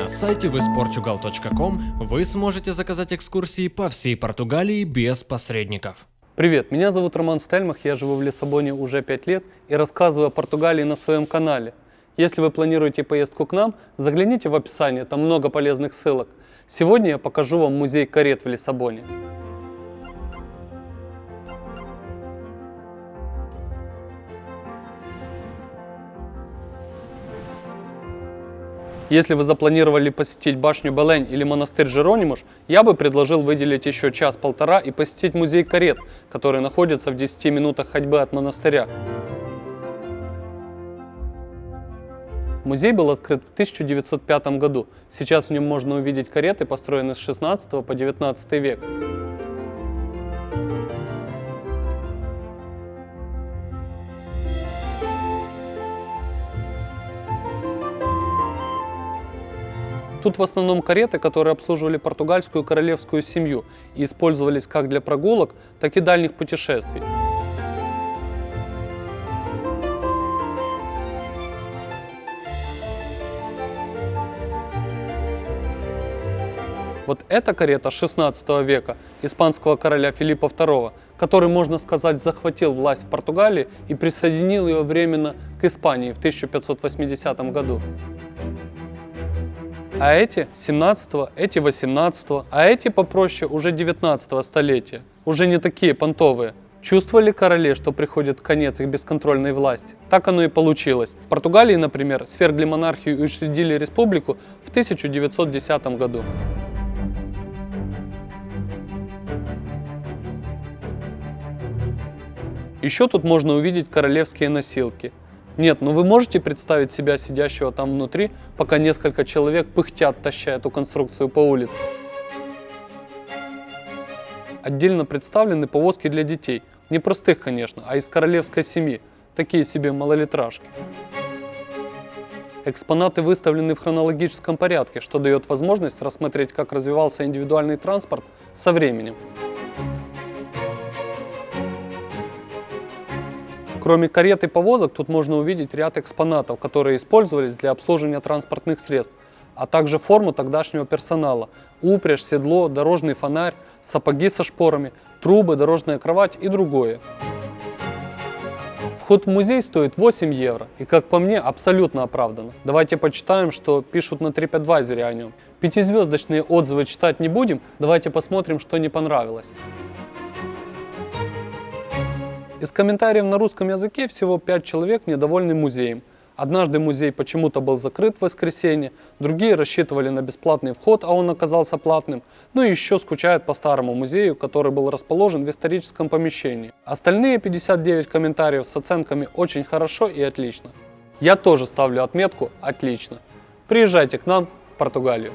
На сайте visportugal.com вы сможете заказать экскурсии по всей Португалии без посредников. Привет, меня зовут Роман Стельмах, я живу в Лиссабоне уже 5 лет и рассказываю о Португалии на своем канале. Если вы планируете поездку к нам, загляните в описание, там много полезных ссылок. Сегодня я покажу вам музей карет в Лиссабоне. Если вы запланировали посетить башню Белень или монастырь Жеронимуш, я бы предложил выделить еще час-полтора и посетить музей карет, который находится в 10 минутах ходьбы от монастыря. Музей был открыт в 1905 году. Сейчас в нем можно увидеть кареты, построенные с 16 по 19 век. Тут в основном кареты, которые обслуживали португальскую королевскую семью и использовались как для прогулок, так и дальних путешествий. Вот эта карета 16 века испанского короля Филиппа II, который, можно сказать, захватил власть в Португалии и присоединил ее временно к Испании в 1580 году а эти 17 эти 18 а эти попроще уже 19 столетия, уже не такие понтовые. Чувствовали короли, что приходит конец их бесконтрольной власти? Так оно и получилось. В Португалии, например, свергли монархию и учредили республику в 1910 году. Еще тут можно увидеть королевские носилки. Нет, ну вы можете представить себя сидящего там внутри, пока несколько человек пыхтят, таща эту конструкцию по улице. Отдельно представлены повозки для детей. Не простых, конечно, а из королевской семьи. Такие себе малолитражки. Экспонаты выставлены в хронологическом порядке, что дает возможность рассмотреть, как развивался индивидуальный транспорт со временем. Кроме карет и повозок, тут можно увидеть ряд экспонатов, которые использовались для обслуживания транспортных средств, а также форму тогдашнего персонала, упряжь, седло, дорожный фонарь, сапоги со шпорами, трубы, дорожная кровать и другое. Вход в музей стоит 8 евро и, как по мне, абсолютно оправданно. Давайте почитаем, что пишут на TripAdvisor о нем. Пятизвездочные отзывы читать не будем, давайте посмотрим, что не понравилось. Из комментариев на русском языке всего 5 человек недовольны музеем. Однажды музей почему-то был закрыт в воскресенье, другие рассчитывали на бесплатный вход, а он оказался платным, ну и еще скучают по старому музею, который был расположен в историческом помещении. Остальные 59 комментариев с оценками «очень хорошо» и «отлично». Я тоже ставлю отметку «отлично». Приезжайте к нам в Португалию.